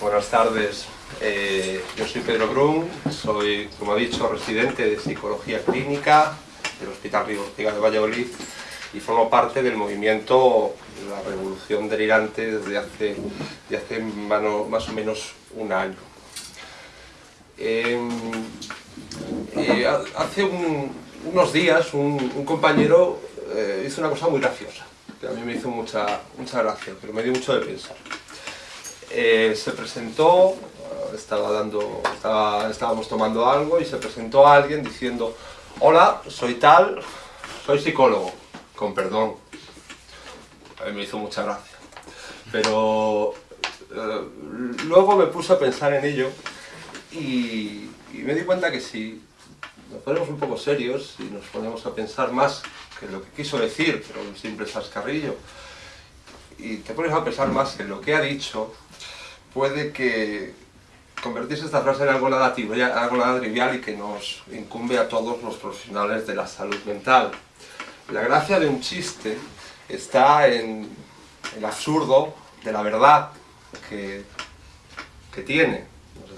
Buenas tardes, eh, yo soy Pedro Brun, soy, como ha dicho, residente de Psicología Clínica del Hospital Río Ortega de Valladolid y formo parte del movimiento La Revolución Delirante desde hace, hace más o menos un año. Em, eh, hace unos días un, compañero eh, hizo una cosa muy graciosa, que a mí me hizo mucha, mucha gracia, pero me dio mucho de pensar. Eh, se presentó, estaba dando, estábamos tomando algo y se presentó a alguien diciendo Hola, soy tal, soy psicólogo, con perdón. A mí me hizo mucha gracia. Pero eh, luego me puse a pensar en ello y, me di cuenta que si nos ponemos un poco serios y nos ponemos a pensar más que lo que quiso decir, pero un simple sascarrillo, y te pones a pensar más en lo que ha dicho, puede que convertirse esta frase en algo nada, trivial y que nos incumbe a todos los profesionales de la salud mental. La gracia de un chiste está en el absurdo de la verdad que, tiene.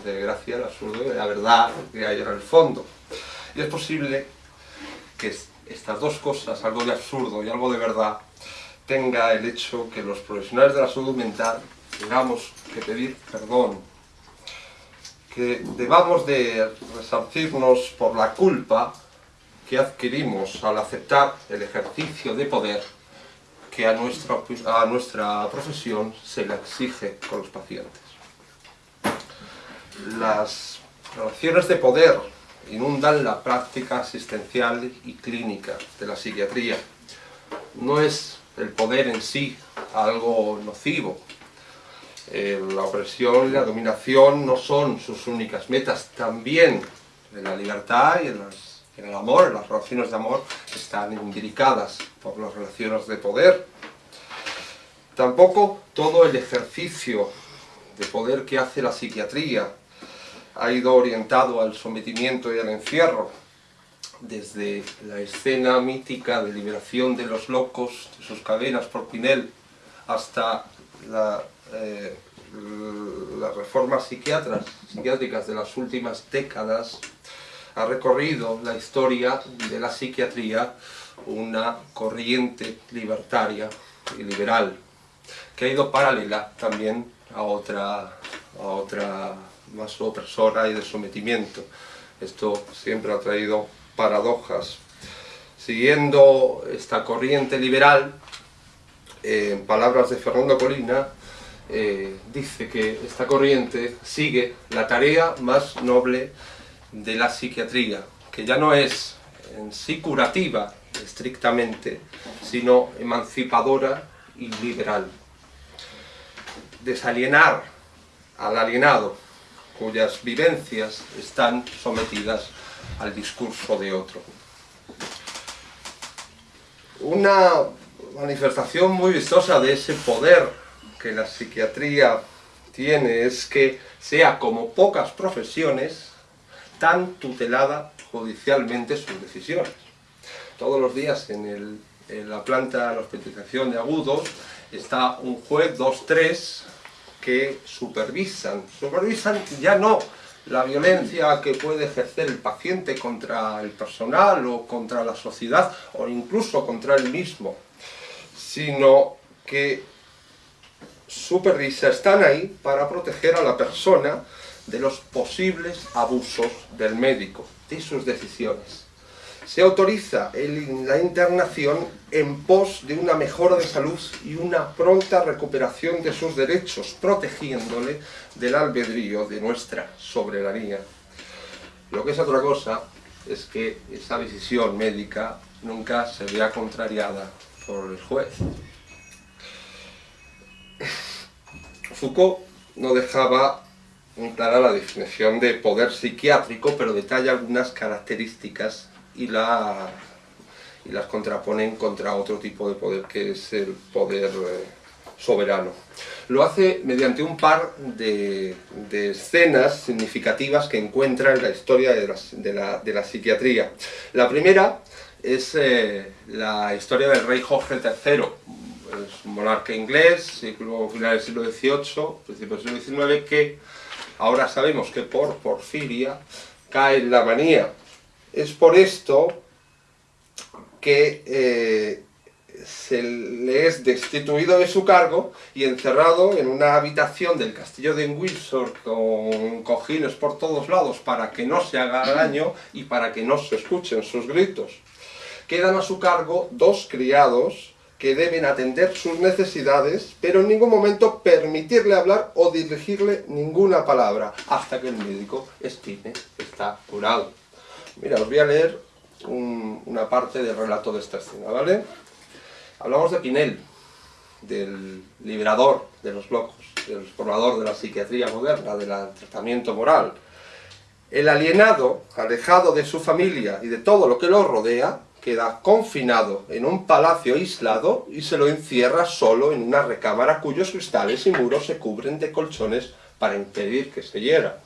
Hace gracia el absurdo de la verdad que hay en el fondo. Y es posible que estas dos cosas, algo de absurdo y algo de verdad, tenga el hecho que los profesionales de la salud mental tengamos que pedir perdón, que debamos de resarcirnos por la culpa que adquirimos al aceptar el ejercicio de poder que a nuestra, a nuestra profesión se le exige con los pacientes. Las relaciones de poder inundan la práctica asistencial y clínica de la psiquiatría. No es el poder en sí algo nocivo, eh, la opresión y la dominación no son sus únicas metas, también en la libertad y en, el amor, las relaciones de amor, están imbricadas por las relaciones de poder. Tampoco todo el ejercicio de poder que hace la psiquiatría ha ido orientado al sometimiento y al encierro, desde la escena mítica de liberación de los locos de sus cadenas por Pinel hasta la eh, las reformas psiquiátricas de las últimas décadas ha recorrido la historia de la psiquiatría una corriente libertaria y liberal que ha ido paralela también a otra, a otra más opresora y de sometimiento. Esto siempre ha traído paradojas. Siguiendo esta corriente liberal, en palabras de Fernando Colina, eh, dice que esta corriente sigue la tarea más noble de la psiquiatría, que ya no es en sí curativa estrictamente, sino emancipadora y liberal. Desalienar al alienado, cuyas vivencias están sometidas al discurso de otro. Una manifestación muy vistosa de ese poder que la psiquiatría tiene es que sea como pocas profesiones tan tutelada judicialmente sus decisiones. Todos los días en, la planta de hospitalización de agudos está un juez, dos, tres, que supervisan. Supervisan ya no la violencia que puede ejercer el paciente contra el personal o contra la sociedad o incluso contra él mismo, sino que supervisa están ahí para proteger a la persona de los posibles abusos del médico, de sus decisiones. Se autoriza la internación en pos de una mejora de salud y una pronta recuperación de sus derechos, protegiéndole del albedrío de nuestra soberanía. Lo que es otra cosa es que esa decisión médica nunca se vea contrariada por el juez. Foucault no dejaba clara la definición de poder psiquiátrico, pero detalla algunas características y, las contrapone contra otro tipo de poder, que es el poder eh, soberano. Lo hace mediante un par de, escenas significativas que encuentra en la historia de la, psiquiatría. La primera es eh, la historia del rey Jorge III, es un monarca inglés, siglo, final del siglo XVIII, principios del siglo XIX, que ahora sabemos que por Porfiria cae en la manía. Es por esto que eh, se le es destituido de su cargo y encerrado en una habitación del castillo de Windsor con cojines por todos lados para que no se haga daño y para que no se escuchen sus gritos. Quedan a su cargo dos criados que deben atender sus necesidades, pero en ningún momento permitirle hablar o dirigirle ninguna palabra, hasta que el médico estime que está curado. Mira, os voy a leer una parte del relato de esta escena, ¿vale? Hablamos de Pinel, del liberador de los locos, del explorador de la psiquiatría moderna, del tratamiento moral. El alienado, alejado de su familia y de todo lo que lo rodea, queda confinado en un palacio aislado y se lo encierra solo en una recámara cuyos cristales y muros se cubren de colchones para impedir que se hiera.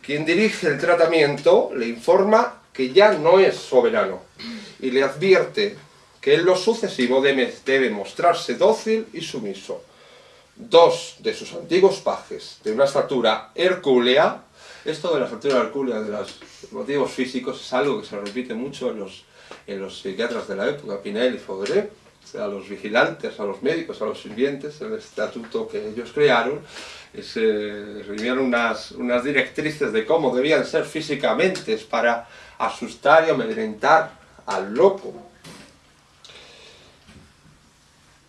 Quien dirige el tratamiento le informa que ya no es soberano y le advierte que en lo sucesivo debe, mostrarse dócil y sumiso. Dos de sus antiguos pajes, de una estatura hercúlea, esto de la estatura hercúlea de los motivos físicos es algo que se repite mucho en los, en los psiquiatras de la época, Pinel y Faudelet, a los vigilantes, a los médicos, a los sirvientes, el estatuto que ellos crearon, se eh, unas, unas directrices de cómo debían ser físicamente para asustar y amedrentar al loco.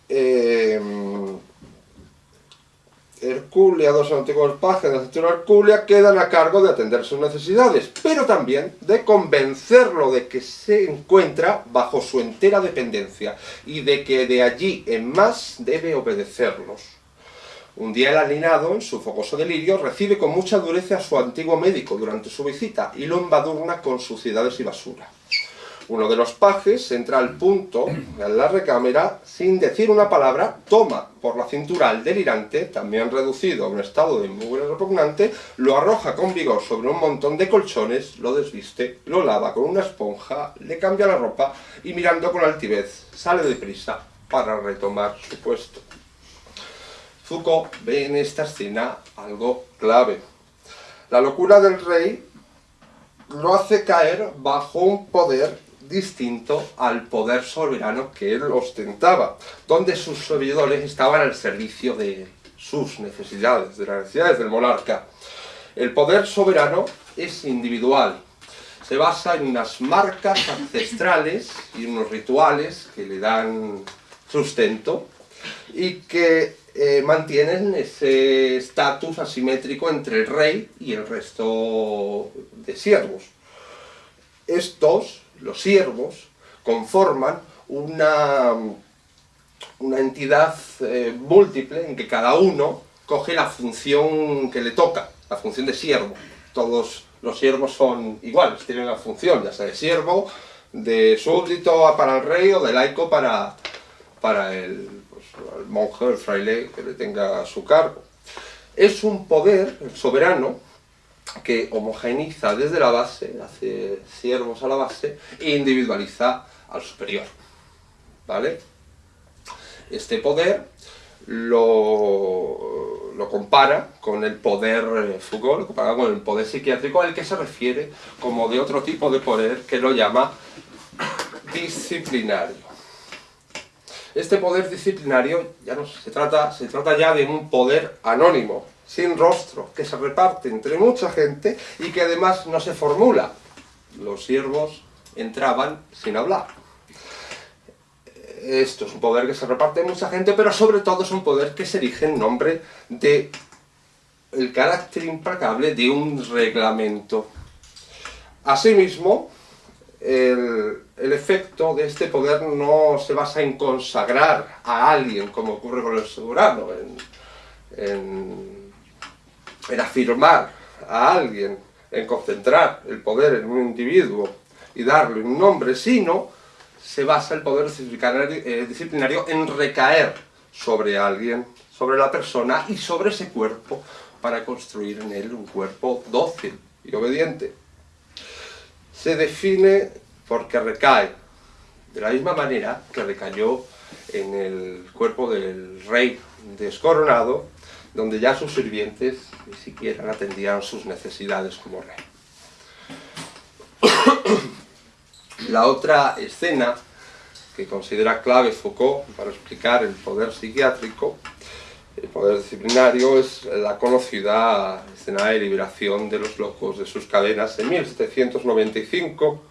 eh, Herculia, dos antiguos pajes de la centura Herculia quedan a cargo de atender sus necesidades, pero también de convencerlo de que se encuentra bajo su entera dependencia y de que de allí en más debe obedecerlos. Un día el alinado, en su fogoso delirio, recibe con mucha dureza a su antiguo médico durante su visita y lo embadurna con suciedades y basura. Uno de los pajes entra al punto en la recámara sin decir una palabra, toma por la cintura al delirante, también reducido a un estado de mugre repugnante, lo arroja con vigor sobre un montón de colchones, lo desviste, lo lava con una esponja, le cambia la ropa y mirando con altivez sale deprisa para retomar su puesto. Foucault ve en esta escena algo clave. La locura del rey lo hace caer bajo un poder distinto al poder soberano que él ostentaba, donde sus servidores estaban al servicio de sus necesidades, de las necesidades del monarca. El poder soberano es individual, se basa en unas marcas ancestrales y unos rituales que le dan sustento y que eh, mantienen ese estatus asimétrico entre el rey y el resto de siervos. Estos los siervos, conforman una, una entidad eh, múltiple en que cada uno coge la función que le toca, la función de siervo. Todos los siervos son iguales, tienen la función, ya sea de siervo, de súbdito para el rey o de laico para, para el, pues, el monje, el fraile que le tenga a su cargo. Es un poder soberano que homogeniza desde la base, hace siervos a la base, e individualiza al superior. ¿Vale? Este poder lo, lo, compara con el poder eh, Foucault, lo compara con el poder psiquiátrico al que se refiere como de otro tipo de poder que lo llama disciplinario. Este poder disciplinario ya no se trata, se trata ya de un poder anónimo, sin rostro, que se reparte entre mucha gente y que además no se formula. Los siervos entraban sin hablar. Esto es un poder que se reparte en mucha gente, pero sobre todo es un poder que se erige en nombre de el carácter implacable de un reglamento. Asimismo, el, el, efecto de este poder no se basa en consagrar a alguien, como ocurre con el soberano, en afirmar a alguien, en concentrar el poder en un individuo y darle un nombre, sino se basa el poder eh, disciplinario, en recaer sobre alguien, sobre la persona y sobre ese cuerpo para construir en él un cuerpo dócil y obediente. Se define porque recae, de la misma manera que recayó en el cuerpo del rey descoronado, donde ya sus sirvientes ni siquiera atendían sus necesidades como rey. La otra escena que considera clave Foucault para explicar el poder psiquiátrico, el poder disciplinario, es la conocida escena de liberación de los locos de sus cadenas en 1795,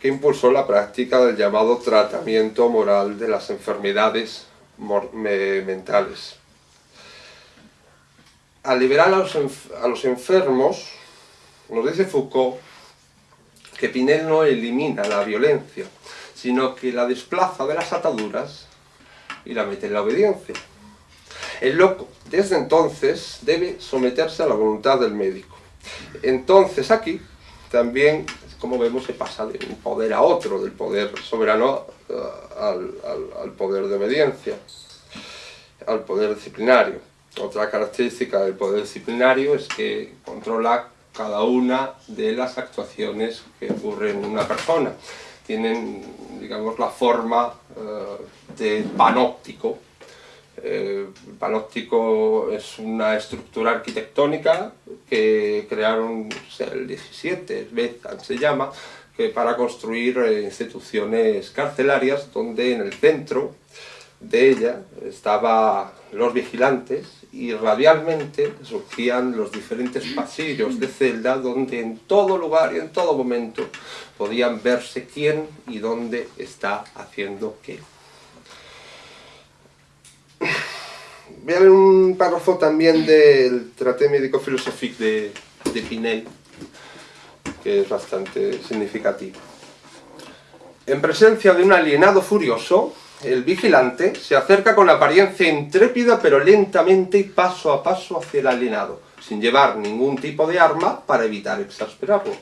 que impulsó la práctica del llamado tratamiento moral de las enfermedades mentales. Al liberar a los, a los enfermos, nos dice Foucault que Pinel no elimina la violencia, sino que la desplaza de las ataduras y la mete en la obediencia. El loco, desde entonces, debe someterse a la voluntad del médico. Entonces aquí, también, como vemos, se pasa de un poder a otro, del poder soberano uh, al, al poder de obediencia, al poder disciplinario. Otra característica del poder disciplinario es que controla cada una de las actuaciones que ocurren en una persona. Tienen, digamos, la forma uh, de panóptico, eh, el panóptico es una estructura arquitectónica que crearon el 17, se llama, que para construir eh, instituciones carcelarias donde en el centro de ella estaban los vigilantes y radialmente surgían los diferentes pasillos de celda donde en todo lugar y en todo momento podían verse quién y dónde está haciendo qué. Leer un párrafo también del Traté médico-filosófico de, de Pinel, que es bastante significativo. En presencia de un alienado furioso, el vigilante se acerca con apariencia intrépida pero lentamente y paso a paso hacia el alienado, sin llevar ningún tipo de arma para evitar exasperarlo.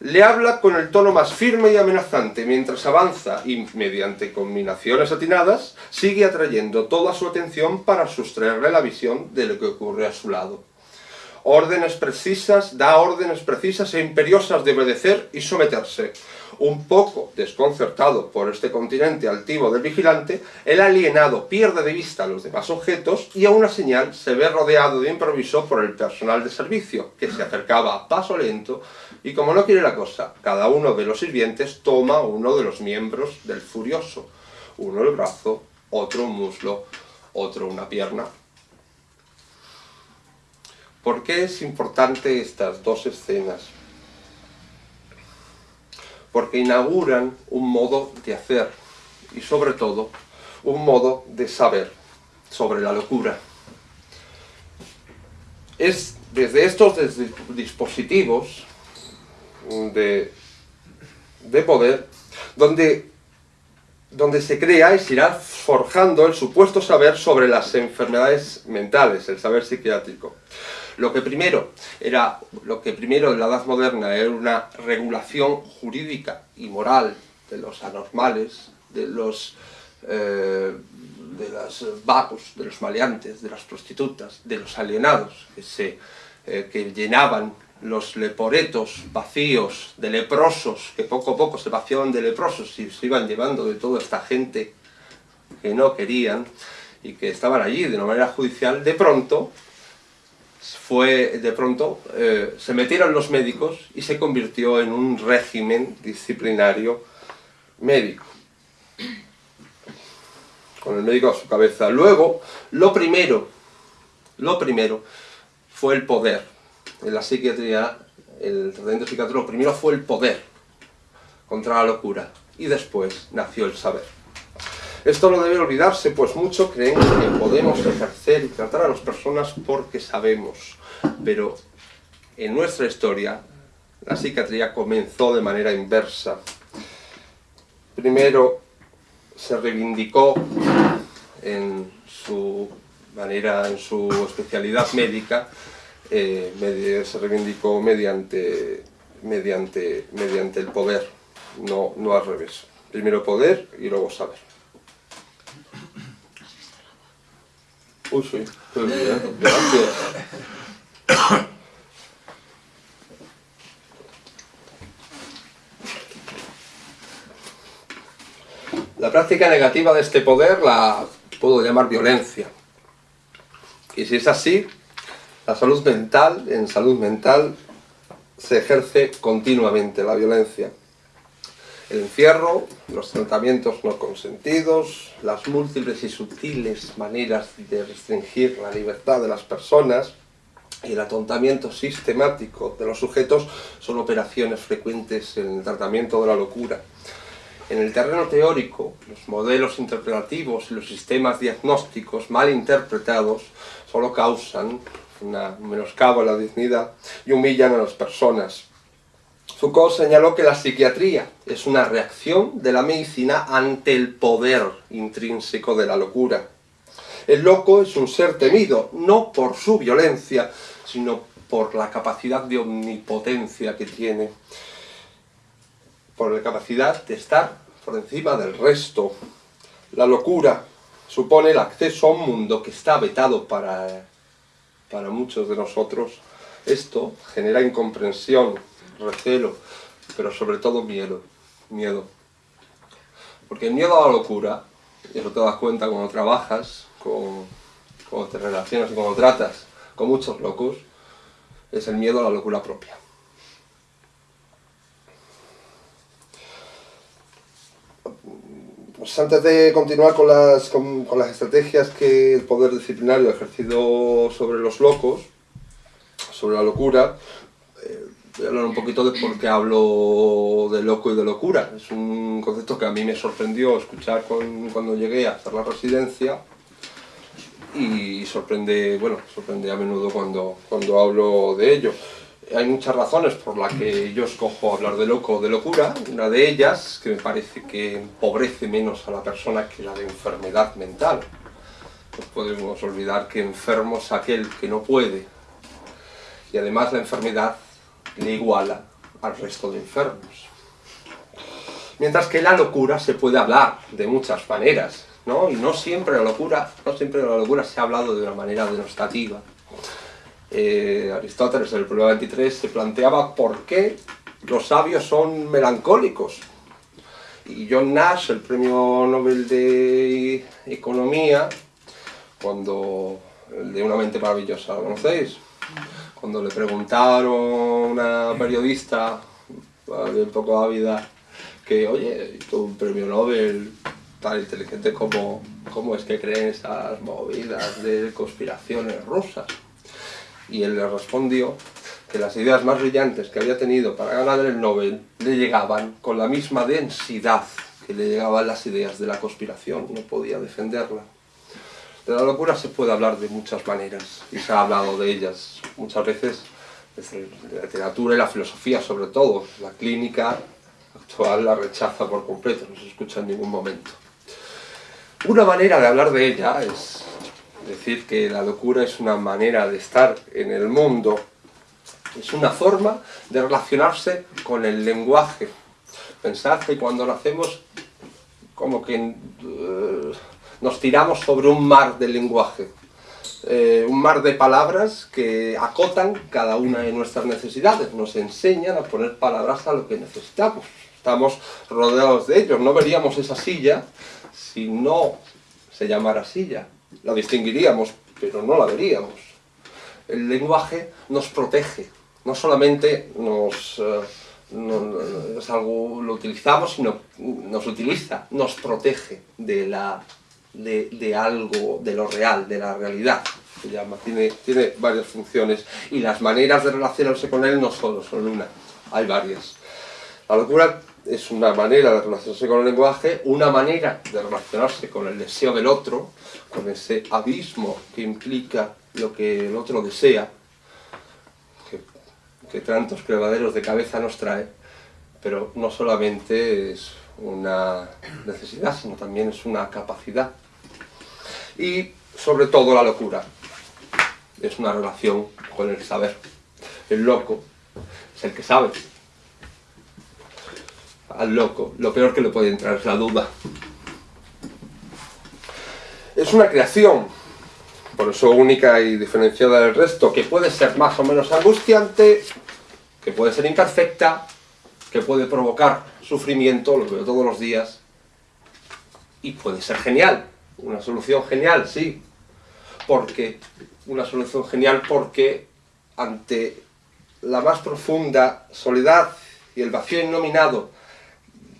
Le habla con el tono más firme y amenazante. Mientras avanza y, mediante combinaciones atinadas, sigue atrayendo toda su atención para sustraerle la visión de lo que ocurre a su lado. Órdenes precisas, da órdenes precisas e imperiosas de obedecer y someterse, un poco desconcertado por este continente altivo del vigilante, el alienado pierde de vista los demás objetos y a una señal se ve rodeado de improviso por el personal de servicio, que se acercaba a paso lento y como no quiere la cosa, cada uno de los sirvientes toma uno de los miembros del furioso, uno el brazo, otro un muslo, otro una pierna. ¿Por qué es importante estas dos escenas? Porque inauguran un modo de hacer y sobre todo un modo de saber sobre la locura. Es desde estos dispositivos de, de poder donde, donde se crea y se irá forjando el supuesto saber sobre las enfermedades mentales, el saber psiquiátrico. Lo que primero era, lo que primero en la Edad Moderna era una regulación jurídica y moral de los anormales, de los eh, de las vagos, de los maleantes, de las prostitutas, de los alienados que, se, eh, que llenaban los leporetos vacíos de leprosos, que poco a poco se vaciaban de leprosos y se iban llevando de toda esta gente que no querían y que estaban allí de una manera judicial, de pronto fue de pronto, eh, se metieron los médicos y se convirtió en un régimen disciplinario médico. Con el médico a su cabeza. Luego, lo primero, lo primero fue el poder. En la psiquiatría, el tratamiento psiquiátrico, lo primero fue el poder contra la locura. Y después nació el saber. Esto no debe olvidarse, pues mucho creen que podemos ejercer y tratar a las personas porque sabemos. Pero en nuestra historia, la psiquiatría comenzó de manera inversa. Primero se reivindicó en su manera, en su especialidad médica, eh, se reivindicó mediante, mediante, mediante el poder, no, no al revés. Primero poder y luego saber. Uy, gracias. La práctica negativa de este poder la puedo llamar violencia. Y si es así, la salud mental, en salud mental, se ejerce continuamente la violencia. El encierro, los tratamientos no consentidos, las múltiples y sutiles maneras de restringir la libertad de las personas y el atontamiento sistemático de los sujetos son operaciones frecuentes en el tratamiento de la locura. En el terreno teórico, los modelos interpretativos y los sistemas diagnósticos mal interpretados solo causan una menoscabo a la dignidad y humillan a las personas. Foucault señaló que la psiquiatría es una reacción de la medicina ante el poder intrínseco de la locura. El loco es un ser temido, no por su violencia, sino por la capacidad de omnipotencia que tiene, por la capacidad de estar por encima del resto. La locura supone el acceso a un mundo que está vetado para, para muchos de nosotros. Esto genera incomprensión, recelo, pero sobre todo miedo. miedo. Porque el miedo a la locura, y eso te das cuenta cuando trabajas, con, cuando te relacionas y cuando tratas con muchos locos, es el miedo a la locura propia. Pues antes de continuar con las, con, las estrategias que el poder disciplinario ha ejercido sobre los locos, sobre la locura, voy a hablar un poquito de por qué hablo de loco y de locura. Es un concepto que a mí me sorprendió escuchar cuando llegué a hacer la residencia y sorprende, bueno, sorprende a menudo cuando, cuando hablo de ello hay muchas razones por las que yo escojo hablar de loco o de locura. Una de ellas, que me parece que empobrece menos a la persona que la de enfermedad mental. No podemos olvidar que enfermo es aquel que no puede. Y además la enfermedad le iguala al resto de enfermos. Mientras que la locura se puede hablar de muchas maneras, ¿no? Y no siempre la locura, no siempre la locura se ha hablado de una manera denostativa eh, Aristóteles en el problema 23 se planteaba por qué los sabios son melancólicos. Y John Nash, el premio Nobel de Economía, cuando, el de Una mente maravillosa, ¿lo conocéis? Cuando le preguntaron a una periodista, un poco ávida, que, oye, tú un premio Nobel tan inteligente como, ¿cómo es que creen esas movidas de conspiraciones rusas? y él le respondió que las ideas más brillantes que había tenido para ganar el Nobel le llegaban con la misma densidad que le llegaban las ideas de la conspiración, no podía defenderla. De la locura se puede hablar de muchas maneras, y se ha hablado de ellas muchas veces desde la literatura y la filosofía sobre todo. La clínica actual la rechaza por completo, no se escucha en ningún momento. Una manera de hablar de ella es decir que la locura es una manera de estar en el mundo, es una forma de relacionarse con el lenguaje. Pensad que cuando nacemos, como que eh, nos tiramos sobre un mar de lenguaje, eh, un mar de palabras que acotan cada una de nuestras necesidades, nos enseñan a poner palabras a lo que necesitamos. Estamos rodeados de ellos, no veríamos esa silla si no se llamara silla la distinguiríamos, pero no la veríamos. El lenguaje nos protege, no solamente nos, eh, lo utilizamos, sino nos utiliza, nos protege de, la, de, algo, de lo real, de la realidad, se llama. Tiene, tiene varias funciones y las maneras de relacionarse con él no solo son una, hay varias. La locura es una manera de relacionarse con el lenguaje, una manera de relacionarse con el deseo del otro, con ese abismo que implica lo que el otro desea, que, tantos crevaderos de cabeza nos trae, pero no solamente es una necesidad, sino también es una capacidad. Y sobre todo la locura, es una relación con el saber. El loco es el que sabe, al loco, lo peor que le puede entrar es la duda. Es una creación, por eso única y diferenciada del resto, que puede ser más o menos angustiante, que puede ser imperfecta, que puede provocar sufrimiento, lo veo todos los días, Y puede ser genial, una solución genial, sí, porque una solución genial porque ante la más profunda soledad y el vacío innominado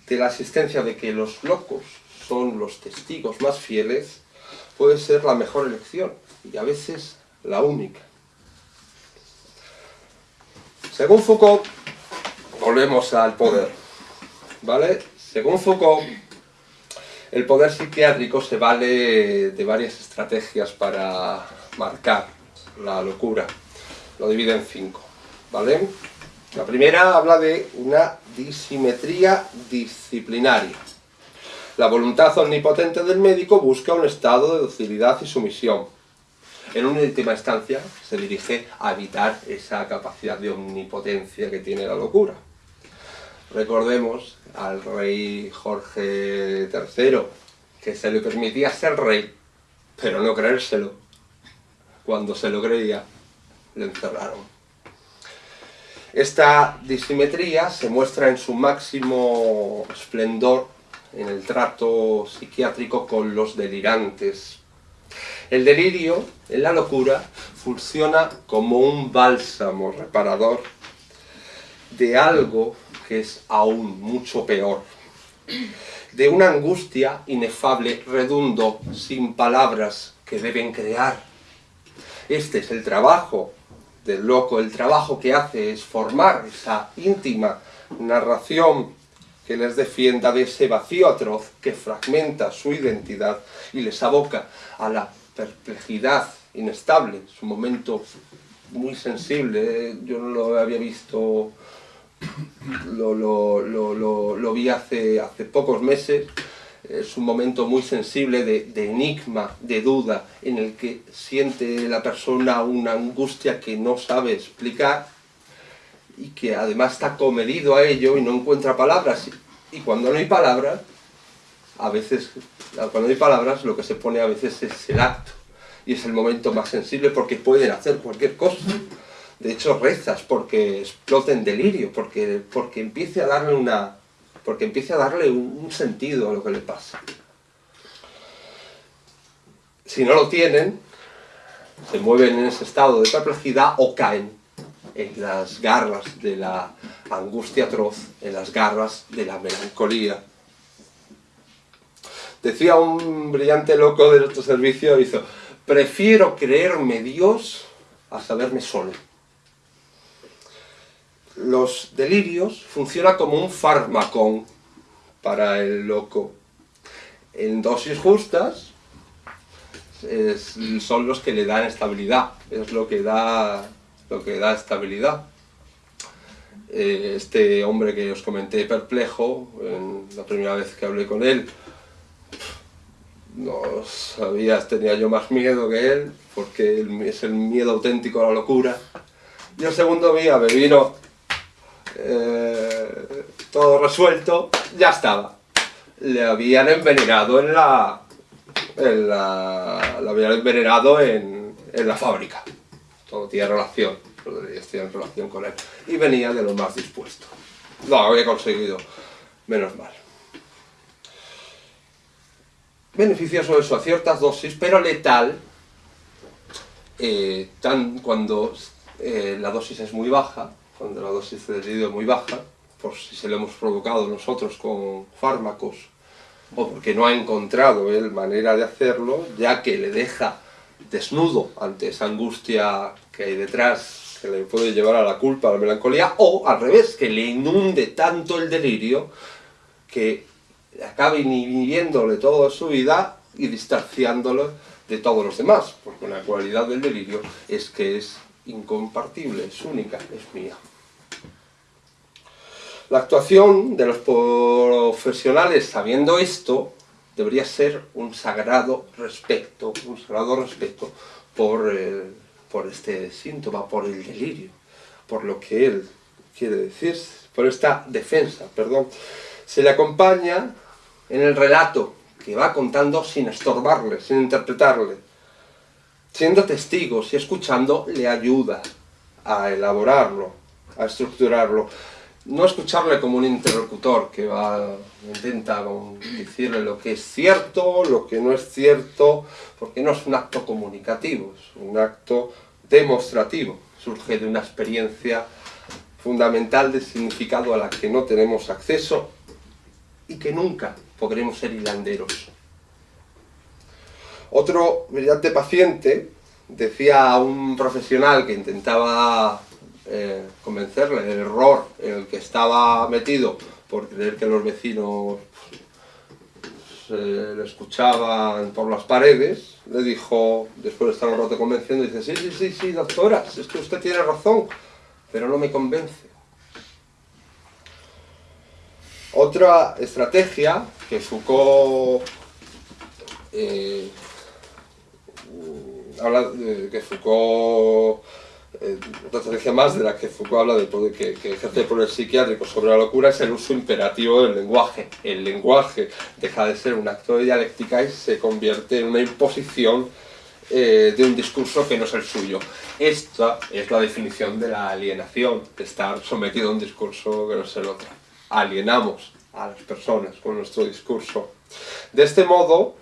de la existencia de que los locos son los testigos más fieles, puede ser la mejor elección y a veces la única. Según Foucault, volvemos al poder, ¿vale? Según Foucault, el poder psiquiátrico se vale de varias estrategias para marcar la locura. Lo divide en cinco, ¿vale? La primera habla de una disimetría disciplinaria. La voluntad omnipotente del médico busca un estado de docilidad y sumisión. En una última instancia se dirige a evitar esa capacidad de omnipotencia que tiene la locura. Recordemos al rey Jorge III, que se le permitía ser rey, pero no creérselo. Cuando se lo creía, le encerraron. Esta disimetría se muestra en su máximo esplendor en el trato psiquiátrico con los delirantes. El delirio, en la locura, funciona como un bálsamo reparador de algo es aún mucho peor, de una angustia inefable, redundo, sin palabras que deben crear. Este es el trabajo del loco, el trabajo que hace es formar esa íntima narración que les defienda de ese vacío atroz que fragmenta su identidad y les aboca a la perplejidad inestable, su momento muy sensible, yo no lo había visto, lo, vi hace, hace pocos meses, es un momento muy sensible de, enigma, de duda, en el que siente la persona una angustia que no sabe explicar y que además está comedido a ello y no encuentra palabras. Y cuando no hay palabras, a veces, cuando hay palabras, lo que se pone a veces es el acto. Y es el momento más sensible porque pueden hacer cualquier cosa. De hecho, rezas porque explote en delirio, porque, porque empiece a darle una porque empiece a darle un, un sentido a lo que le pasa. Si no lo tienen, se mueven en ese estado de perplejidad o caen en las garras de la angustia atroz, en las garras de la melancolía. Decía un brillante loco de nuestro servicio, hizo, prefiero creerme Dios a saberme solo. Los delirios funcionan como un fármaco para el loco. En dosis justas son los que le dan estabilidad, es lo que da lo que da estabilidad. Eh, este hombre que os comenté perplejo, la primera vez que hablé con él, no sabía, tenía yo más miedo que él, porque es el miedo auténtico a la locura. Y el segundo día me vino eh, todo resuelto, ya estaba. Le habían envenenado en la... En la lo habían envenenado en, en la fábrica todo tiene relación, estoy en relación con él, y venía de lo más dispuesto. Lo había conseguido, menos mal. Beneficioso eso a ciertas dosis, pero letal eh, tan, cuando eh, la dosis es muy baja, cuando la dosis de delirio es muy baja, por si se lo hemos provocado nosotros con fármacos, o porque no ha encontrado él manera de hacerlo, ya que le deja desnudo ante esa angustia que hay detrás, que le puede llevar a la culpa, a la melancolía, o al revés, que le inunde tanto el delirio que acabe inhibiéndole toda su vida y distanciándolo de todos los demás, porque una cualidad del delirio es que es incompartible, es única, es mía. La actuación de los profesionales sabiendo esto debería ser un sagrado respeto, un sagrado respeto por, por este síntoma, por el delirio, por lo que él quiere decir, por esta defensa, perdón. Se le acompaña en el relato que va contando sin estorbarle, sin interpretarle. Siendo testigos y escuchando le ayuda a elaborarlo, a estructurarlo. no escucharle como un interlocutor que va, intenta decirle lo que es cierto, lo que no es cierto, porque no es un acto comunicativo, es un acto demostrativo, surge de una experiencia fundamental de significado a la que no tenemos acceso y que nunca podremos ser hilanderos. Otro brillante paciente decía a un profesional que intentaba eh, convencerle del error en el que estaba metido por creer que los vecinos se le escuchaban por las paredes, le dijo, después de estar un rato convenciendo, dice, sí, sí, sí, sí, doctora, es que usted tiene razón, pero no me convence. Otra estrategia que Foucault eh, habla que Foucault eh, otra estrategia más de la que Foucault habla de poder, que, ejerce el psiquiátrico sobre la locura es el uso imperativo del lenguaje. El lenguaje deja de ser un acto de dialéctica y se convierte en una imposición eh, de un discurso que no es el suyo. Esta es la definición de la alienación, de estar sometido a un discurso que no es el otro. Alienamos a las personas con nuestro discurso. De este modo,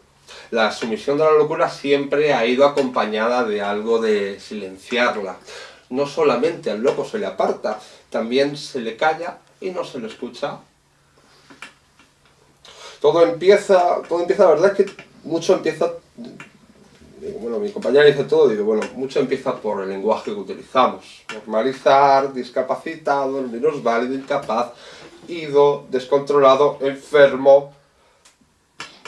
la sumisión de la locura siempre ha ido acompañada de algo de silenciarla. No solamente al loco se le aparta, también se le calla y no se le escucha. Todo empieza, todo empieza, la verdad es que mucho empieza, bueno, mi compañera dice todo, digo, bueno, mucho empieza por el lenguaje que utilizamos. Normalizar, discapacitado, válido, incapaz, ido, descontrolado, enfermo,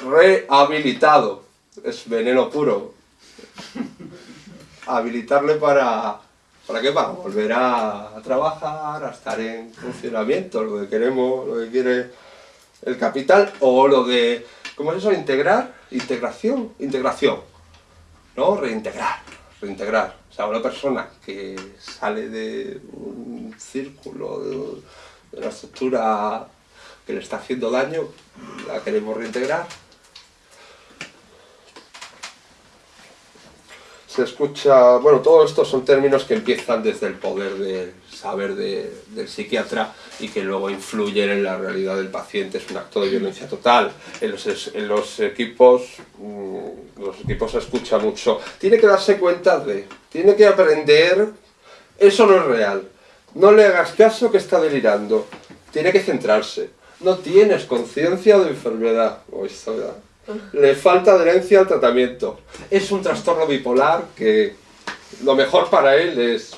rehabilitado. Es veneno puro. Habilitarle para... ¿Para qué? Para volver a, trabajar, a estar en funcionamiento, lo que queremos, lo que quiere el capital, o lo de... ¿Cómo es eso? Integrar, integración, integración. ¿No? Reintegrar, reintegrar. O sea, una persona que sale de un círculo, de, de una estructura que le está haciendo daño, la queremos reintegrar, se escucha, bueno, todo esto son términos que empiezan desde el poder del saber del psiquiatra y que luego influyen en la realidad del paciente, es un acto de violencia total. En los, equipos, mm, los equipos se escucha mucho. Tiene que darse cuenta de, tiene que aprender, eso no es real. No le hagas caso que está delirando. Tiene que centrarse. No tienes conciencia de enfermedad. O le falta adherencia al tratamiento. Es un trastorno bipolar que lo mejor para él es...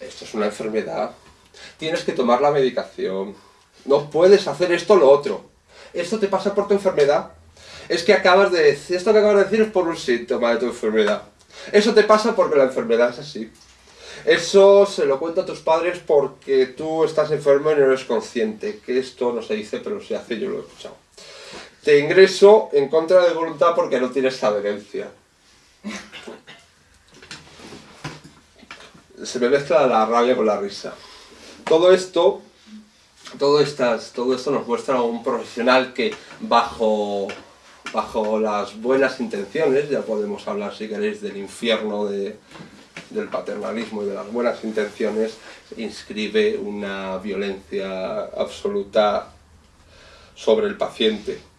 Esto es una enfermedad. Tienes que tomar la medicación. No puedes hacer esto o lo otro. Esto te pasa por tu enfermedad. Es que acabas de decir... Esto que acabas de decir es por un síntoma de tu enfermedad. Eso te pasa porque la enfermedad es así. Eso se lo cuento a tus padres porque tú estás enfermo y no eres consciente. Que esto no se dice, pero se hace, yo lo he escuchado te ingreso en contra de voluntad porque no tienes adherencia. Se me mezcla la rabia con la risa. Todo esto, todo, estas, todo esto nos muestra a un profesional que bajo, bajo las buenas intenciones, ya podemos hablar si queréis del infierno del paternalismo y de las buenas intenciones, inscribe una violencia absoluta sobre el paciente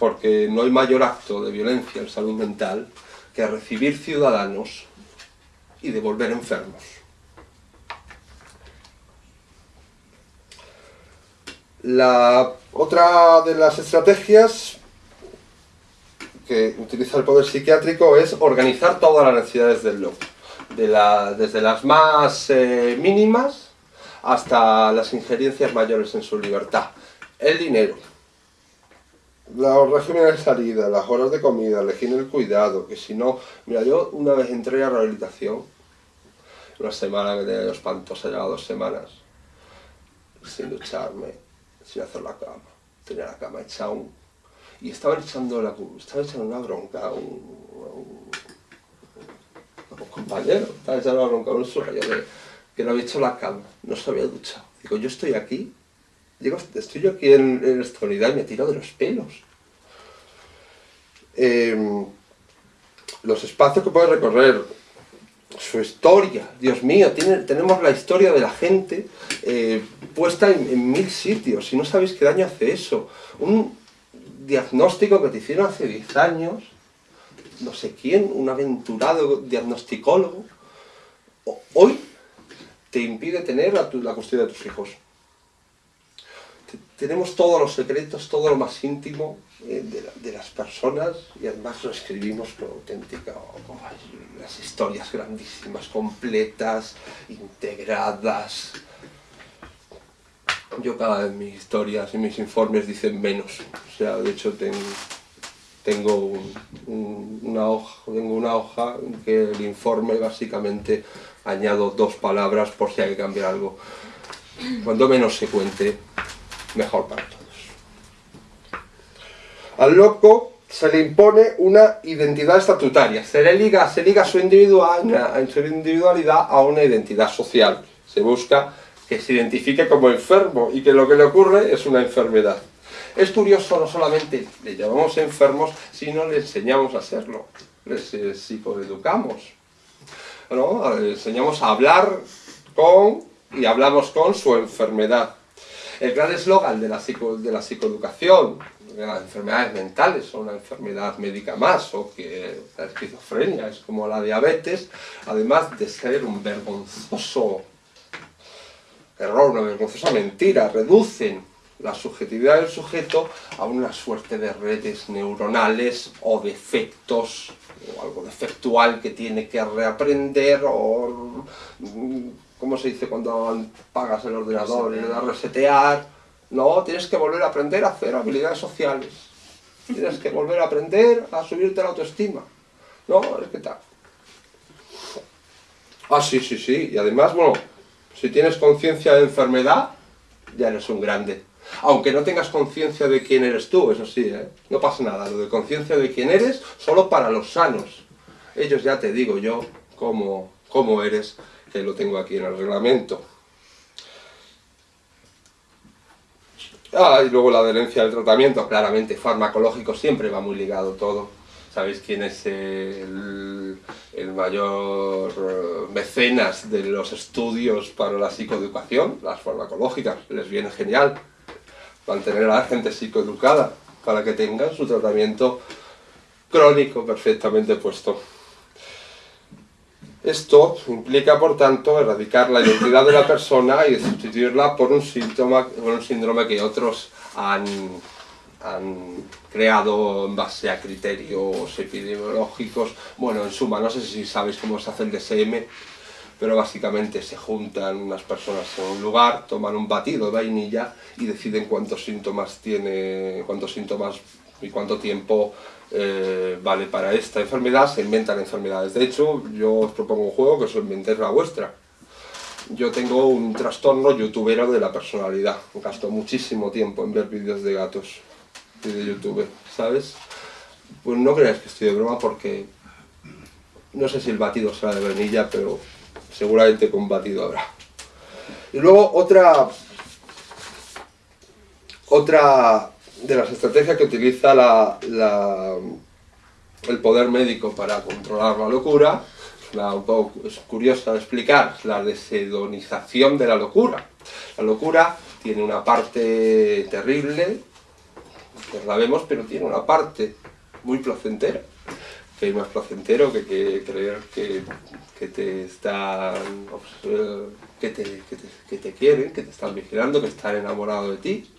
porque no hay mayor acto de violencia en salud mental que recibir ciudadanos y devolver enfermos. La otra de las estrategias que utiliza el poder psiquiátrico es organizar todas las necesidades del loco, desde las más eh, mínimas hasta las injerencias mayores en su libertad. El dinero, los regímenes de salida, las horas de comida, elegir el cuidado, que si no... Mira, yo una vez entré a rehabilitación, una semana que tenía yo espantosa, llevaba dos semanas, sin ducharme, sin hacer la cama. Tenía la cama hecha un... Y estaban echando, la, estaban echando una bronca un, un, compañero, estaban echando una bronca a un sueño que no había hecho la cama, no se había duchado. Digo, yo estoy aquí Digo, estoy yo aquí en, esta unidad y me tiro de los pelos. Em, los espacios que puedes recorrer, su historia, Dios mío, tenemos la historia de la gente eh, puesta en, mil sitios y no sabéis qué daño hace eso. Un diagnóstico que te hicieron hace 10 años, no sé quién, un aventurado diagnosticólogo, hoy te impide tener la custodia de tus hijos. Tenemos todos los secretos, todo lo más íntimo eh, de, las personas y además lo escribimos con auténtica, las historias grandísimas, completas, integradas. Yo cada vez mis historias y mis informes dicen menos, o sea, de hecho tengo, una hoja, tengo una hoja en que el informe básicamente añado dos palabras por si hay que cambiar algo. Cuando menos se cuente, mejor para todos. Al loco se le impone una identidad estatutaria, se le liga, se liga su, su individualidad a una identidad social. Se busca que se identifique como enfermo y que lo que le ocurre es una enfermedad. Es curioso, no solamente le llamamos enfermos, sino le enseñamos a hacerlo, les eh, psicoeducamos. ¿no? Le enseñamos a hablar con y hablamos con su enfermedad. El gran eslogan de, la de la psicoeducación las enfermedades mentales o una enfermedad médica más, o que la esquizofrenia es como la diabetes, además de ser un vergonzoso error, una vergonzosa mentira, reducen la subjetividad del sujeto a una suerte de redes neuronales o defectos, o algo defectual que tiene que reaprender, o ¿cómo se dice cuando pagas el ordenador y le das resetear? No, tienes que volver a aprender a hacer habilidades sociales. Tienes que volver a aprender a subirte la autoestima. No, es que tal. Ah, sí, sí, sí. Y además, bueno, si tienes conciencia de enfermedad, ya eres un grande. Aunque no tengas conciencia de quién eres tú, eso sí, ¿eh? No pasa nada. Lo de conciencia de quién eres, solo para los sanos. Ellos ya te digo yo cómo, cómo eres, que lo tengo aquí en el reglamento. Ah, y luego la adherencia del tratamiento, claramente, farmacológico, siempre va muy ligado todo. ¿Sabéis quién es el, mayor eh, mecenas de los estudios para la psicoeducación? Las farmacológicas, les viene genial mantener a la gente psicoeducada para que tengan su tratamiento crónico perfectamente puesto. Esto implica, por tanto, erradicar la identidad de la persona y sustituirla por un síntoma, por un síndrome que otros han, creado en base a criterios epidemiológicos. Bueno, en suma, no sé si sabéis cómo se hace el DSM, pero básicamente se juntan unas personas en un lugar, toman un batido de vainilla y deciden cuántos síntomas tiene, cuántos síntomas y cuánto tiempo eh, vale para esta enfermedad, se inventan enfermedades. De hecho, yo os propongo un juego que os inventéis la vuestra. Yo tengo un trastorno youtubero de la personalidad. Gasto muchísimo tiempo en ver vídeos de gatos y de youtuber, ¿sabes? Pues no creáis que estoy de broma porque no sé si el batido será de vainilla, pero seguramente con batido habrá. Y luego otra otra de las estrategias que utiliza el poder médico para controlar la locura, un poco es curiosa de explicar, la desedonización de la locura. La locura tiene una parte terrible, que la vemos, pero tiene una parte muy placentera. Que hay más placentero que, creer que, te están que te, que te quieren, que te están vigilando, que están enamorados de ti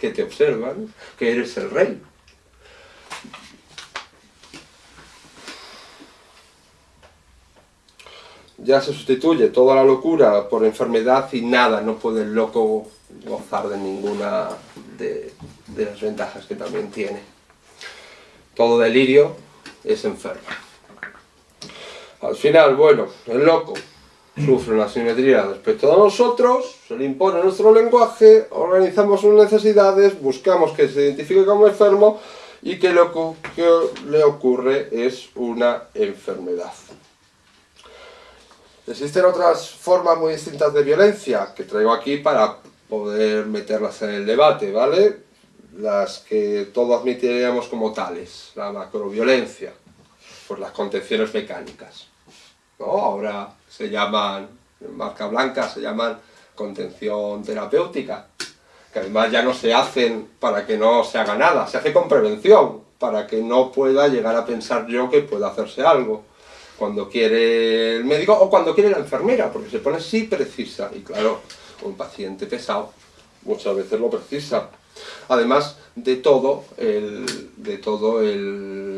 que te observan, que eres el rey. Ya se sustituye toda la locura por enfermedad y nada, no puede el loco gozar de ninguna de, las ventajas que también tiene. Todo delirio es enfermo. Al final, bueno, el loco sufre una simetría respecto a nosotros, se le impone nuestro lenguaje, organizamos sus necesidades, buscamos que se identifique como enfermo y que lo que le ocurre es una enfermedad. Existen otras formas muy distintas de violencia que traigo aquí para poder meterlas en el debate, ¿vale? Las que todos admitiríamos como tales, la macroviolencia, pues las contenciones mecánicas Ahora se llaman, en marca blanca, se llaman contención terapéutica, que además ya no se hacen para que no se haga nada, se hace con prevención, para que no pueda llegar a pensar yo que pueda hacerse algo cuando quiere el médico o cuando quiere la enfermera, porque se pone sí precisa, y claro, un paciente pesado muchas veces lo precisa. Además de todo, el, de todo el,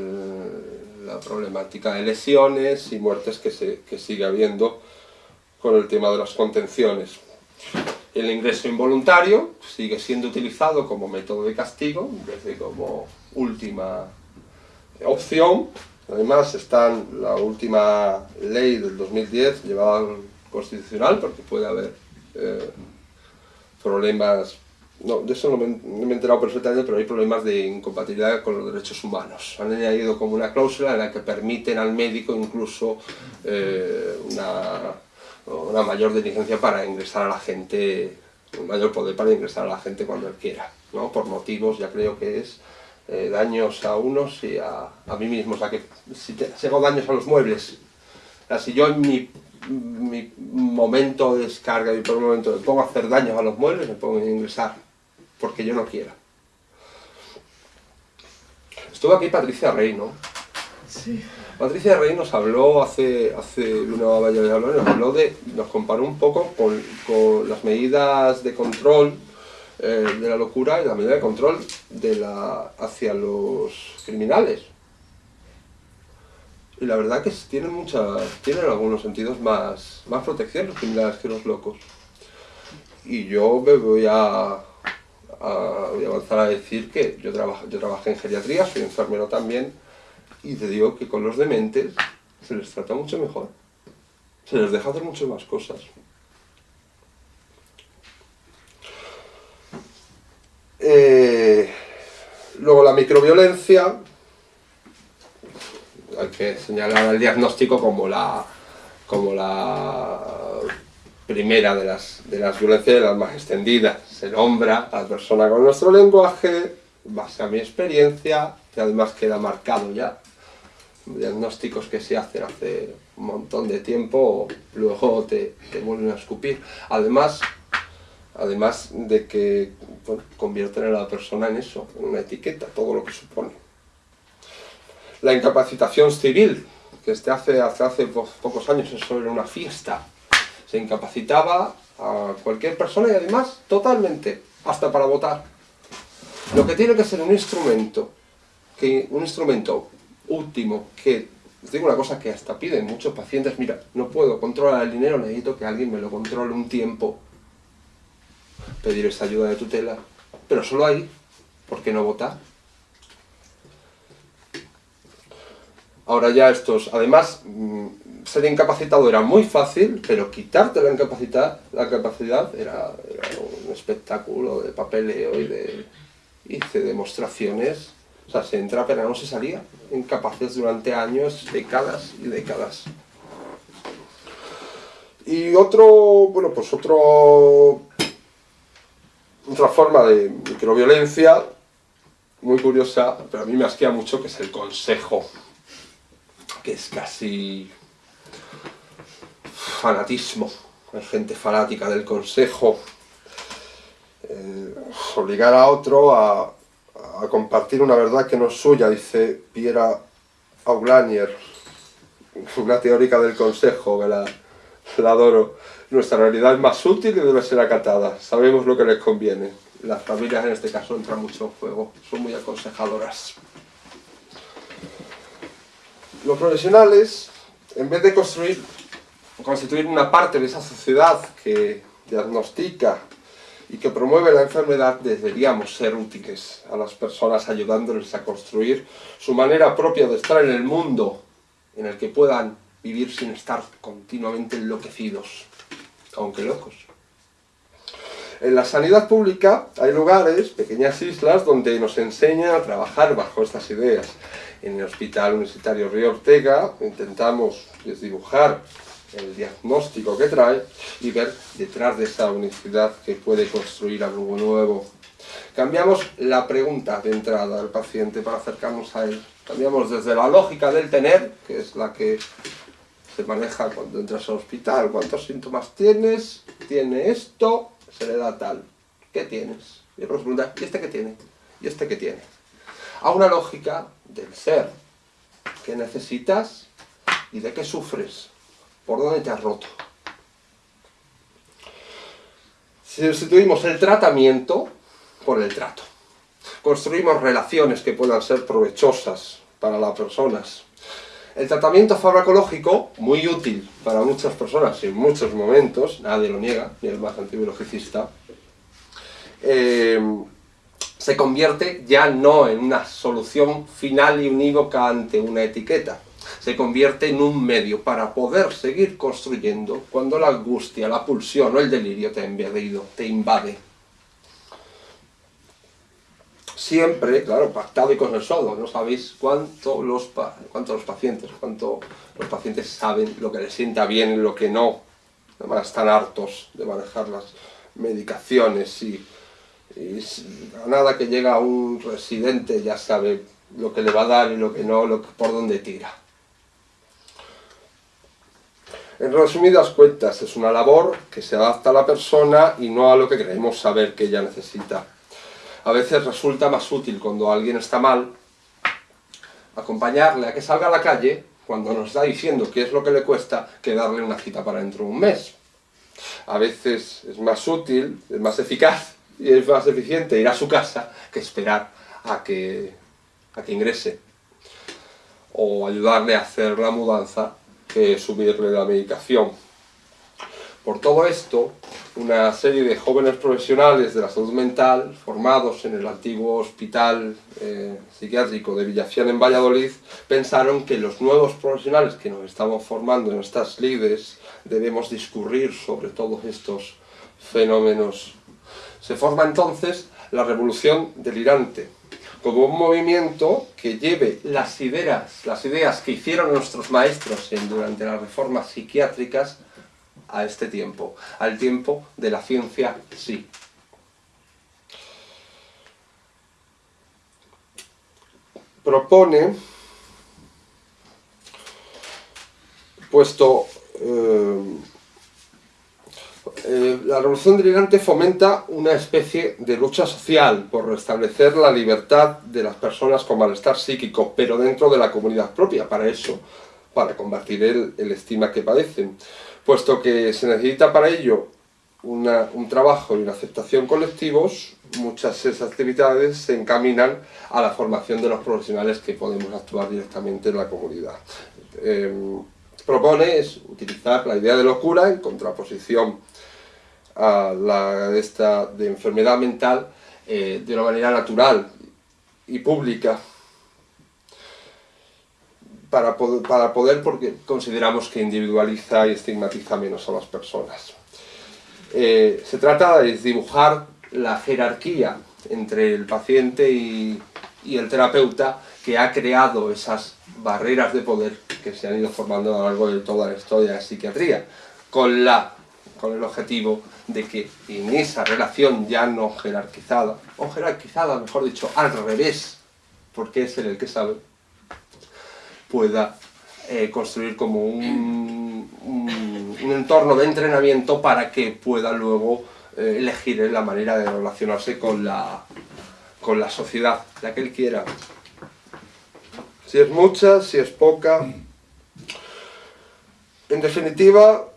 la problemática de lesiones y muertes que, se, que sigue habiendo con el tema de las contenciones. El ingreso involuntario sigue siendo utilizado como método de castigo, desde como última opción. Además está la última ley del 2010 llevada al constitucional, porque puede haber eh, problemas, no, de eso no me, he enterado perfectamente, pero hay problemas de incompatibilidad con los derechos humanos. Han añadido como una cláusula en la que permiten al médico incluso eh, una, una mayor diligencia para ingresar a la gente, un mayor poder para ingresar a la gente cuando él quiera, ¿no? por motivos, ya creo que es eh, daños a unos y a, a, mí mismo, o sea que si, te, hago daños a los muebles, si yo en mi mi momento de descarga, mi momento de pongo a hacer daños a los muebles, me pongo a ingresar, porque yo no quiera. Estuvo aquí Patricia Rey, ¿no? Sí. Patricia Rey nos habló hace, hace una vaya de hablar, nos habló de, nos comparó un poco con, con las medidas de control eh, de la locura y la medida de control de la, hacia los criminales y la verdad que tienen mucha, tienen algunos sentidos más, más protección los criminales que los locos. Y yo me voy a, voy a avanzar a decir que yo, trabajé en geriatría, soy enfermero también, y te digo que con los dementes se les trata mucho mejor. Se les deja hacer mucho más cosas. Eh, luego la microviolencia, hay que señalar el diagnóstico como la, como la primera de las, de las violencias las más extendidas. Se nombra a la persona con nuestro lenguaje, base a mi experiencia, que además queda marcado ya. Diagnósticos que se hacen hace un montón de tiempo, luego te, te vuelven a escupir. Además, además de que convierten a la persona en eso, en una etiqueta, todo lo que supone la incapacitación civil, que hace, hace, hace pocos años eso era una fiesta. Se incapacitaba a cualquier persona y además totalmente, hasta para votar. Lo que tiene que ser un instrumento, que, un instrumento último, que, os digo una cosa que hasta piden muchos pacientes, mira, no puedo controlar el dinero, necesito que alguien me lo controle un tiempo, pedir esa ayuda de tutela, pero solo ahí, ¿por qué no votar? Ahora ya estos, además, mm, ser incapacitado era muy fácil, pero quitarte la incapacidad, la capacidad era, un espectáculo de papeleo y de... hice demostraciones, o sea, se entra pero no se salía, incapaces durante años, décadas y décadas. Y otro, bueno, pues otro, otra forma de microviolencia, muy curiosa, pero a mí me asquea mucho, que es el consejo que es casi fanatismo, hay gente fanática del consejo, eh, obligar a otro a, compartir una verdad que no es suya, dice Piera Aulanier, una teórica del consejo, que la, adoro. Nuestra realidad es más útil y debe ser acatada, sabemos lo que les conviene. Las familias en este caso entran mucho en juego, son muy aconsejadoras. Los profesionales, en vez de construir, constituir una parte de esa sociedad que diagnostica y que promueve la enfermedad, deberíamos ser útiles a las personas ayudándoles a construir su manera propia de estar en el mundo en el que puedan vivir sin estar continuamente enloquecidos, aunque locos. En la sanidad pública hay lugares, pequeñas islas, donde nos enseñan a trabajar bajo estas ideas en el Hospital Universitario Río Ortega intentamos dibujar el diagnóstico que trae y ver detrás de esa unicidad que puede construir algo nuevo. Cambiamos la pregunta de entrada del paciente para acercarnos a él. Cambiamos desde la lógica del tener, que es la que Se maneja cuando entras al hospital, cuántos síntomas tienes, tiene esto, se le da tal. ¿Qué tienes? Y luego se pregunta, ¿y este qué tiene? ¿Y este qué tiene? A una lógica del ser. ¿Qué necesitas? ¿Y de qué sufres? ¿Por dónde te has roto? Sustituimos el tratamiento por el trato. Construimos relaciones que puedan ser provechosas para las personas. El tratamiento farmacológico, muy útil para muchas personas en muchos momentos, nadie lo niega, ni el más antibiologicista, eh, se convierte ya no en una solución final y unívoca ante una etiqueta, se convierte en un medio para poder seguir construyendo cuando la angustia, la pulsión o el delirio te ha invadido, te invade. Siempre, claro, pactado y consensuado, no sabéis cuánto los, cuánto los pacientes, cuánto los pacientes saben lo que les sienta bien y lo que no. Además están hartos de manejar las medicaciones y a nada que llega un residente ya sabe lo que le va a dar y lo que no, lo por dónde tira. En resumidas cuentas, es una labor que se adapta a la persona y no a lo que creemos saber que ella necesita. A veces resulta más útil cuando alguien está mal, acompañarle a que salga a la calle cuando nos está diciendo qué es lo que le cuesta que darle una cita para dentro de un mes. A veces es más útil, es más eficaz y es más eficiente ir a su casa que esperar a que, a que ingrese o ayudarle a hacer la mudanza que subirle la medicación. Por todo esto, una serie de jóvenes profesionales de la salud mental, formados en el antiguo hospital eh, psiquiátrico de Villafián en Valladolid, pensaron que los nuevos profesionales que nos estamos formando en estas lides debemos discurrir sobre todos estos fenómenos se forma entonces la revolución delirante, como un movimiento que lleve las ideas, las ideas que hicieron nuestros maestros durante las reformas psiquiátricas a este tiempo, al tiempo de la ciencia sí. Propone, puesto eh, eh, la revolución delirante fomenta una especie de lucha social por restablecer la libertad de las personas con malestar psíquico, pero dentro de la comunidad propia, para eso, para combatir el, estima que padecen, puesto que se necesita para ello un trabajo y una aceptación colectivos, muchas de esas actividades se encaminan a la formación de los profesionales que podemos actuar directamente en la comunidad. Eh, propone es utilizar la idea de locura en contraposición a la esta de enfermedad mental eh, de una manera natural y pública para poder, para poder, porque consideramos que individualiza y estigmatiza menos a las personas. Eh, se trata de dibujar la jerarquía entre el paciente y, y el terapeuta que ha creado esas barreras de poder que se han ido formando a lo largo de toda la historia de la psiquiatría, con, la, con el objetivo de que en esa relación ya no jerarquizada, o jerarquizada, mejor dicho, al revés, porque es él el que sabe, pueda eh, construir como un, entorno de entrenamiento para que pueda luego eh, elegir la manera de relacionarse con la, con la sociedad, la que él quiera. Si es mucha, si es poca. En definitiva,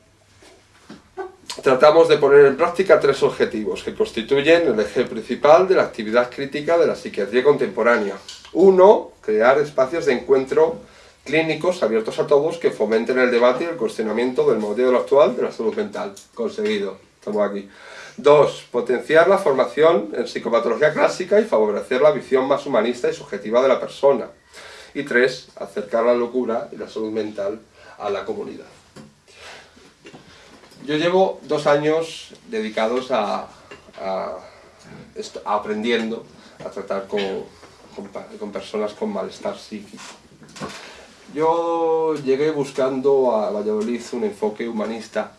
tratamos de poner en práctica tres objetivos que constituyen el eje principal de la actividad crítica de la psiquiatría contemporánea. Uno, crear espacios de encuentro clínicos abiertos a todos que fomenten el debate y el cuestionamiento del modelo actual de la salud mental. Conseguido, estamos aquí. Dos, potenciar la formación en psicopatología clásica y favorecer la visión más humanista y subjetiva de la persona. Y tres, acercar la locura y la salud mental a la comunidad. Yo llevo dos años dedicados a, aprendiendo a tratar con, personas con malestar psíquico. Yo llegué buscando a Valladolid un enfoque humanista.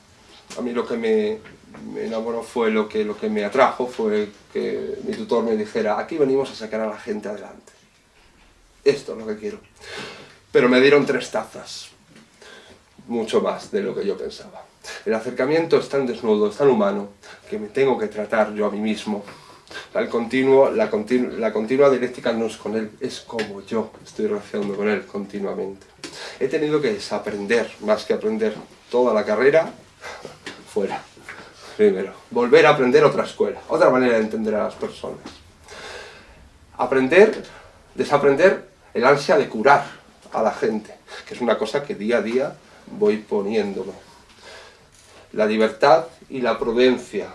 A mí lo que me, enamoró fue lo que, lo que me atrajo, fue que mi tutor me dijera, aquí venimos a sacar a la gente adelante. Esto es lo que quiero. Pero me dieron tres tazas mucho más de lo que yo pensaba. El acercamiento es tan desnudo, es tan humano, que me tengo que tratar yo a mí mismo. La continua dialéctica no es con él, es como yo estoy relacionando con él continuamente. He tenido que desaprender, más que aprender toda la carrera, fuera. Primero, volver a aprender otra escuela, otra manera de entender a las personas. Aprender, desaprender el ansia de curar a la gente, que es una cosa que día a día voy poniéndome. La libertad y la prudencia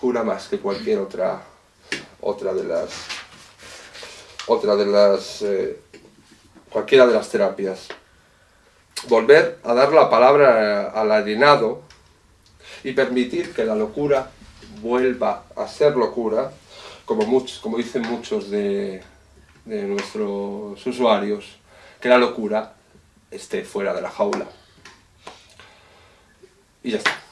cura más que cualquier otra, otra de las, otra de las, eh, cualquiera de las terapias. Volver a dar la palabra al alienado y permitir que la locura vuelva a ser locura, como, muchos, como dicen muchos de, de nuestros usuarios, que la locura esté fuera de la jaula. Y ya está.